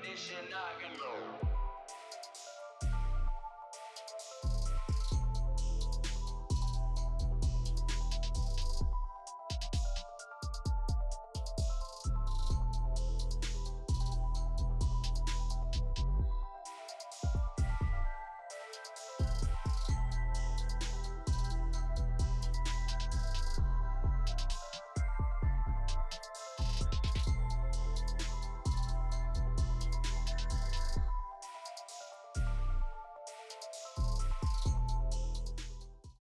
definition, I can go.